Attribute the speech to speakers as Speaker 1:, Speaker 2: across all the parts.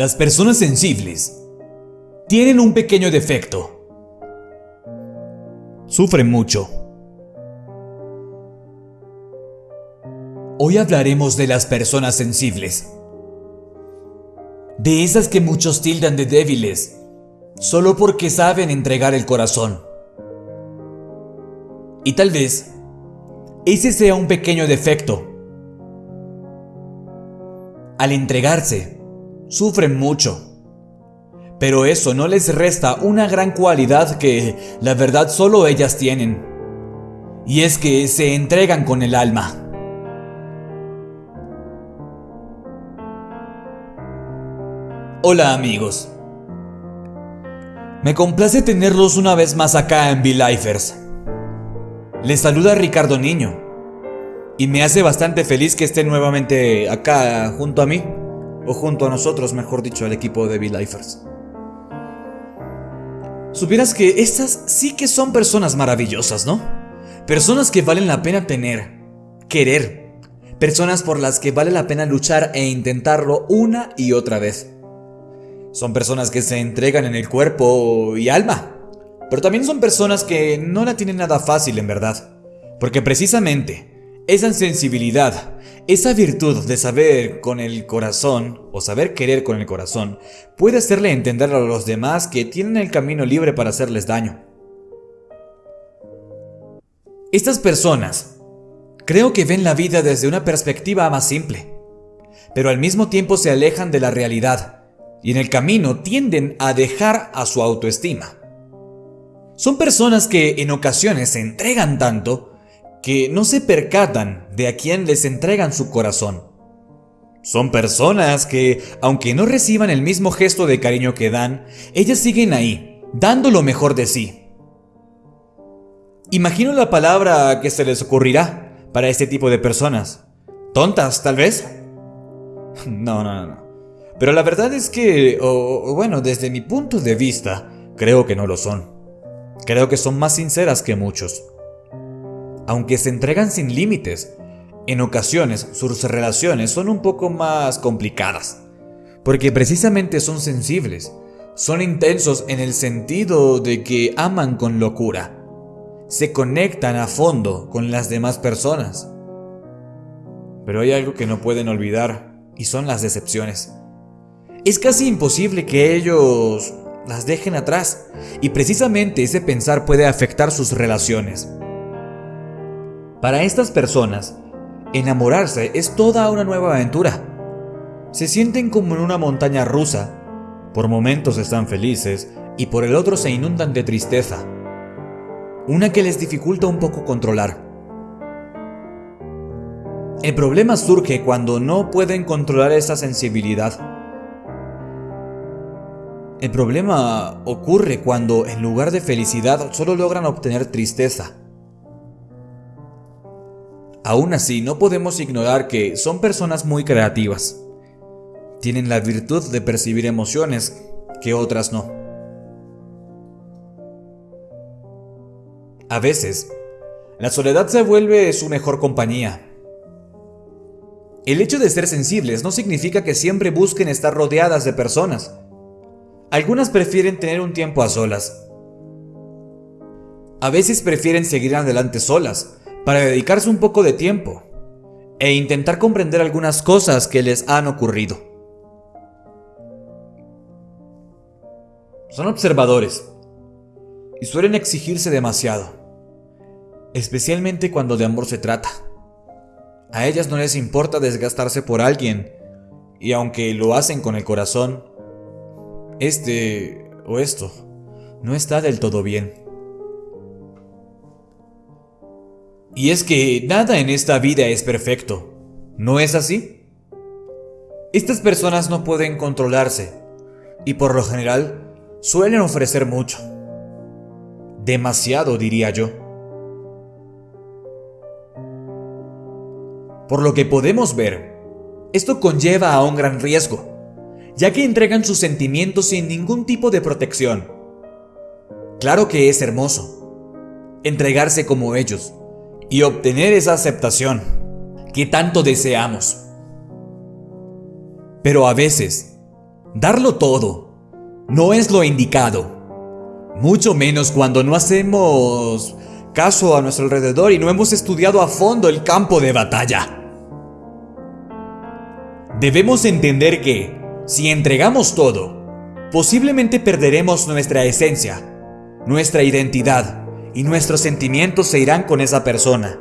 Speaker 1: Las personas sensibles tienen un pequeño defecto. Sufren mucho. Hoy hablaremos de las personas sensibles. De esas que muchos tildan de débiles, solo porque saben entregar el corazón. Y tal vez ese sea un pequeño defecto. Al entregarse, sufren mucho. Pero eso no les resta una gran cualidad que, la verdad, solo ellas tienen. Y es que se entregan con el alma. Hola amigos. Me complace tenerlos una vez más acá en V-Lifers. Les saluda Ricardo Niño. Y me hace bastante feliz que estén nuevamente acá junto a mí. O junto a nosotros, mejor dicho, al equipo de V-Lifers. Supieras que estas sí que son personas maravillosas, ¿no? Personas que valen la pena tener, querer. Personas por las que vale la pena luchar e intentarlo una y otra vez. Son personas que se entregan en el cuerpo y alma. Pero también son personas que no la tienen nada fácil en verdad. Porque precisamente esa sensibilidad, esa virtud de saber con el corazón o saber querer con el corazón puede hacerle entender a los demás que tienen el camino libre para hacerles daño. Estas personas creo que ven la vida desde una perspectiva más simple, pero al mismo tiempo se alejan de la realidad y en el camino tienden a dejar a su autoestima. Son personas que en ocasiones se entregan tanto que no se percatan de a quién les entregan su corazón. Son personas que, aunque no reciban el mismo gesto de cariño que dan, ellas siguen ahí, dando lo mejor de sí. Imagino la palabra que se les ocurrirá para este tipo de personas. ¿Tontas, tal vez? No, no, no. Pero la verdad es que, o, bueno, desde mi punto de vista, creo que no lo son. Creo que son más sinceras que muchos. Aunque se entregan sin límites, en ocasiones sus relaciones son un poco más complicadas. Porque precisamente son sensibles, son intensos en el sentido de que aman con locura. Se conectan a fondo con las demás personas. Pero hay algo que no pueden olvidar y son las decepciones. Es casi imposible que ellos las dejen atrás y precisamente ese pensar puede afectar sus relaciones. Para estas personas, enamorarse es toda una nueva aventura. Se sienten como en una montaña rusa. Por momentos están felices y por el otro se inundan de tristeza. Una que les dificulta un poco controlar. El problema surge cuando no pueden controlar esa sensibilidad el problema ocurre cuando en lugar de felicidad solo logran obtener tristeza. Aún así, no podemos ignorar que son personas muy creativas. Tienen la virtud de percibir emociones que otras no. A veces, la soledad se vuelve su mejor compañía. El hecho de ser sensibles no significa que siempre busquen estar rodeadas de personas. Algunas prefieren tener un tiempo a solas. A veces prefieren seguir adelante solas, para dedicarse un poco de tiempo e intentar comprender algunas cosas que les han ocurrido. Son observadores y suelen exigirse demasiado, especialmente cuando de amor se trata. A ellas no les importa desgastarse por alguien, y aunque lo hacen con el corazón, este o esto no está del todo bien. Y es que nada en esta vida es perfecto, ¿no es así? Estas personas no pueden controlarse y por lo general suelen ofrecer mucho. Demasiado, diría yo. Por lo que podemos ver, esto conlleva a un gran riesgo ya que entregan sus sentimientos sin ningún tipo de protección. Claro que es hermoso entregarse como ellos y obtener esa aceptación que tanto deseamos. Pero a veces Darlo todo no es lo indicado, mucho menos cuando no hacemos caso a nuestro alrededor y no hemos estudiado a fondo el campo de batalla. Debemos entender que, si entregamos todo, posiblemente perderemos nuestra esencia, nuestra identidad y nuestros sentimientos se irán con esa persona.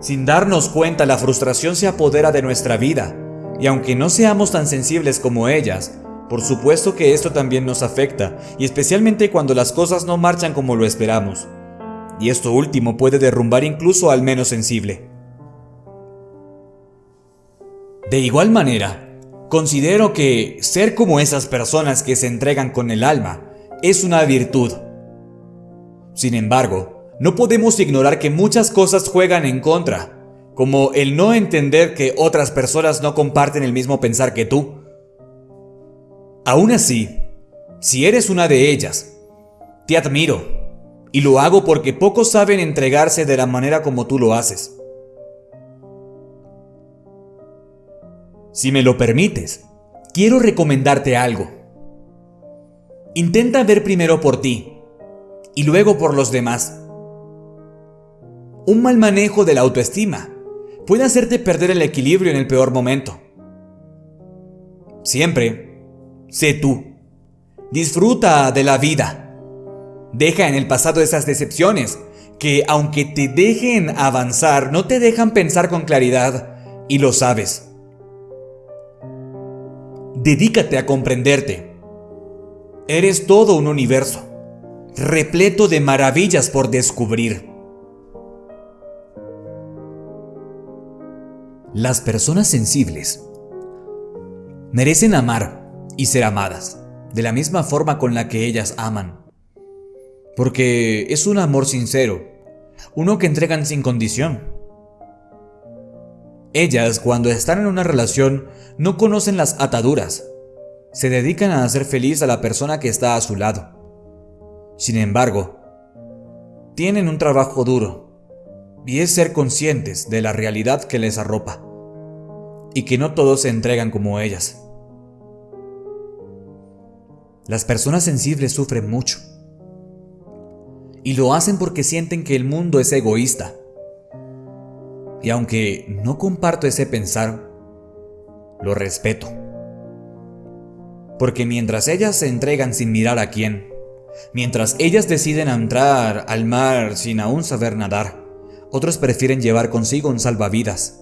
Speaker 1: Sin darnos cuenta, la frustración se apodera de nuestra vida, y aunque no seamos tan sensibles como ellas, por supuesto que esto también nos afecta, y especialmente cuando las cosas no marchan como lo esperamos. Y esto último puede derrumbar incluso al menos sensible. De igual manera, considero que ser como esas personas que se entregan con el alma es una virtud. Sin embargo, no podemos ignorar que muchas cosas juegan en contra, como el no entender que otras personas no comparten el mismo pensar que tú. Aún así, si eres una de ellas, te admiro, y lo hago porque pocos saben entregarse de la manera como tú lo haces. Si me lo permites, quiero recomendarte algo. Intenta ver primero por ti y luego por los demás. Un mal manejo de la autoestima puede hacerte perder el equilibrio en el peor momento. Siempre, sé tú. Disfruta de la vida. Deja en el pasado esas decepciones que, aunque te dejen avanzar, no te dejan pensar con claridad y lo sabes. Dedícate a comprenderte. Eres todo un universo, repleto de maravillas por descubrir. Las personas sensibles merecen amar y ser amadas, de la misma forma con la que ellas aman. Porque es un amor sincero, uno que entregan sin condición. Ellas, cuando están en una relación, no conocen las ataduras. Se dedican a hacer feliz a la persona que está a su lado. Sin embargo, tienen un trabajo duro, y es ser conscientes de la realidad que les arropa y que no todos se entregan como ellas. Las personas sensibles sufren mucho. Y lo hacen porque sienten que el mundo es egoísta. Y aunque no comparto ese pensar, lo respeto. Porque mientras ellas se entregan sin mirar a quién, mientras ellas deciden entrar al mar sin aún saber nadar, otros prefieren llevar consigo un salvavidas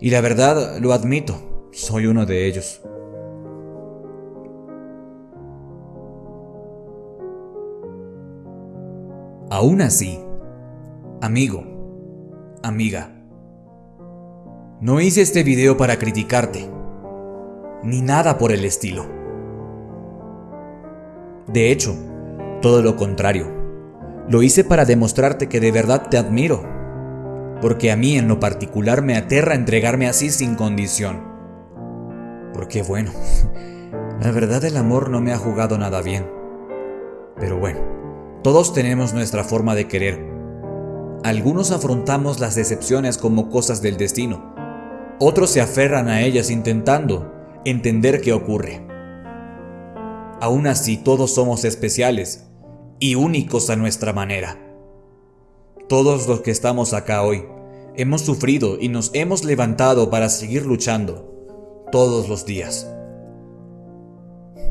Speaker 1: y la verdad, lo admito, soy uno de ellos. Aún así, amigo, amiga, no hice este video para criticarte, ni nada por el estilo. De hecho, todo lo contrario, lo hice para demostrarte que de verdad te admiro porque a mí en lo particular me aterra entregarme así sin condición. Porque bueno, la verdad el amor no me ha jugado nada bien. Pero bueno, todos tenemos nuestra forma de querer. Algunos afrontamos las decepciones como cosas del destino. Otros se aferran a ellas intentando entender qué ocurre. Aún así, todos somos especiales y únicos a nuestra manera. Todos los que estamos acá hoy hemos sufrido y nos hemos levantado para seguir luchando todos los días.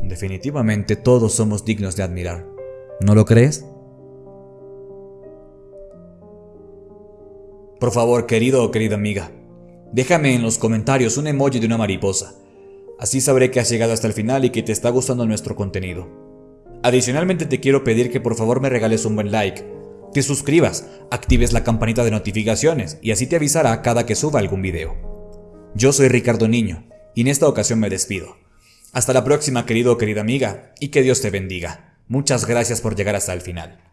Speaker 1: Definitivamente todos somos dignos de admirar. ¿No lo crees? Por favor, querido o querida amiga, déjame en los comentarios un emoji de una mariposa. Así sabré que has llegado hasta el final y que te está gustando nuestro contenido. Adicionalmente te quiero pedir que por favor me regales un buen like te suscribas, actives la campanita de notificaciones y así te avisará cada que suba algún video. Yo soy Ricardo Niño y en esta ocasión me despido. Hasta la próxima querido o querida amiga y que Dios te bendiga. Muchas gracias por llegar hasta el final.